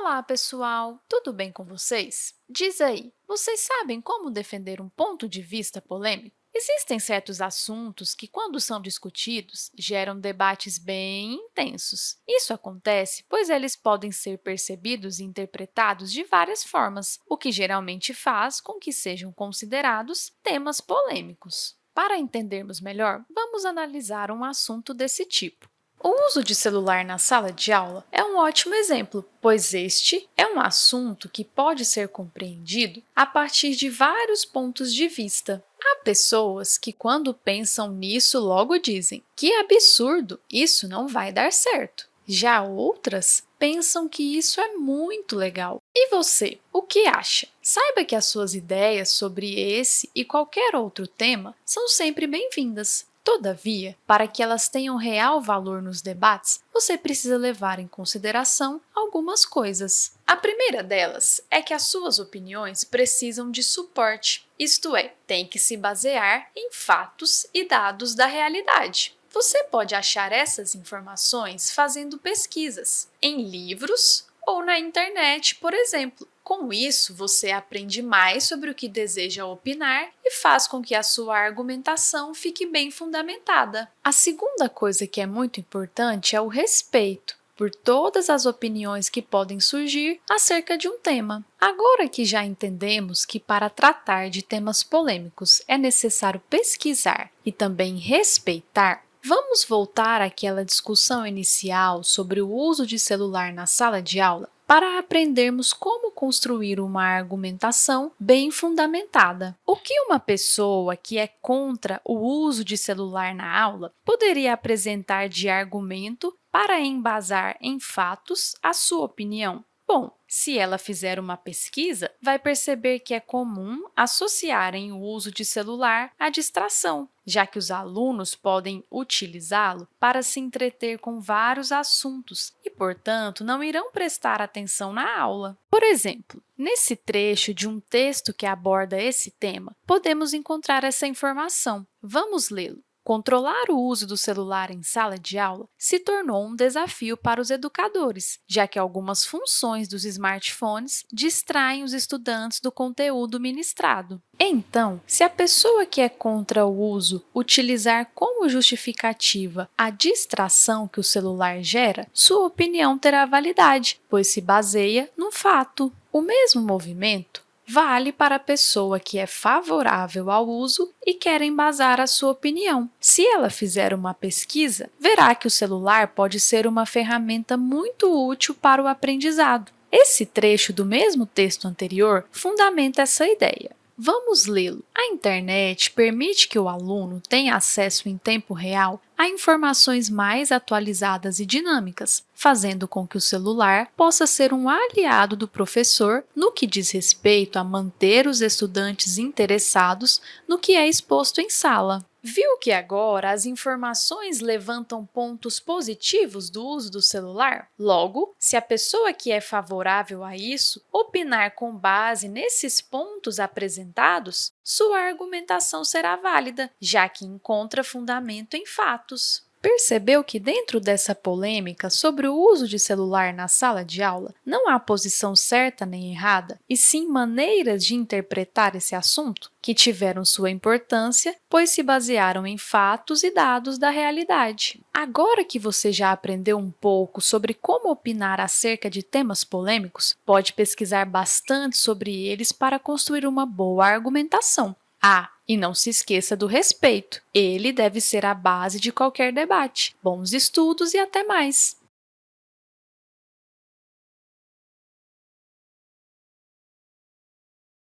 Olá, pessoal! Tudo bem com vocês? Diz aí, vocês sabem como defender um ponto de vista polêmico? Existem certos assuntos que, quando são discutidos, geram debates bem intensos. Isso acontece pois eles podem ser percebidos e interpretados de várias formas, o que geralmente faz com que sejam considerados temas polêmicos. Para entendermos melhor, vamos analisar um assunto desse tipo. O uso de celular na sala de aula é um ótimo exemplo, pois este é um assunto que pode ser compreendido a partir de vários pontos de vista. Há pessoas que, quando pensam nisso, logo dizem que absurdo, isso não vai dar certo. Já outras pensam que isso é muito legal. E você, o que acha? Saiba que as suas ideias sobre esse e qualquer outro tema são sempre bem-vindas. Todavia, para que elas tenham real valor nos debates, você precisa levar em consideração algumas coisas. A primeira delas é que as suas opiniões precisam de suporte, isto é, tem que se basear em fatos e dados da realidade. Você pode achar essas informações fazendo pesquisas em livros ou na internet, por exemplo. Com isso, você aprende mais sobre o que deseja opinar e faz com que a sua argumentação fique bem fundamentada. A segunda coisa que é muito importante é o respeito por todas as opiniões que podem surgir acerca de um tema. Agora que já entendemos que para tratar de temas polêmicos é necessário pesquisar e também respeitar, Vamos voltar àquela discussão inicial sobre o uso de celular na sala de aula para aprendermos como construir uma argumentação bem fundamentada. O que uma pessoa que é contra o uso de celular na aula poderia apresentar de argumento para embasar em fatos a sua opinião? Bom, se ela fizer uma pesquisa, vai perceber que é comum associarem o uso de celular à distração, já que os alunos podem utilizá-lo para se entreter com vários assuntos e, portanto, não irão prestar atenção na aula. Por exemplo, nesse trecho de um texto que aborda esse tema, podemos encontrar essa informação. Vamos lê-lo. Controlar o uso do celular em sala de aula se tornou um desafio para os educadores, já que algumas funções dos smartphones distraem os estudantes do conteúdo ministrado. Então, se a pessoa que é contra o uso utilizar como justificativa a distração que o celular gera, sua opinião terá validade, pois se baseia no fato. O mesmo movimento vale para a pessoa que é favorável ao uso e quer embasar a sua opinião. Se ela fizer uma pesquisa, verá que o celular pode ser uma ferramenta muito útil para o aprendizado. Esse trecho do mesmo texto anterior fundamenta essa ideia. Vamos lê-lo. A internet permite que o aluno tenha acesso em tempo real a informações mais atualizadas e dinâmicas, fazendo com que o celular possa ser um aliado do professor no que diz respeito a manter os estudantes interessados no que é exposto em sala. Viu que agora as informações levantam pontos positivos do uso do celular? Logo, se a pessoa que é favorável a isso opinar com base nesses pontos apresentados, sua argumentação será válida, já que encontra fundamento em Percebeu que dentro dessa polêmica sobre o uso de celular na sala de aula não há posição certa nem errada, e sim maneiras de interpretar esse assunto que tiveram sua importância, pois se basearam em fatos e dados da realidade. Agora que você já aprendeu um pouco sobre como opinar acerca de temas polêmicos, pode pesquisar bastante sobre eles para construir uma boa argumentação. Ah, e não se esqueça do respeito. Ele deve ser a base de qualquer debate. Bons estudos e até mais!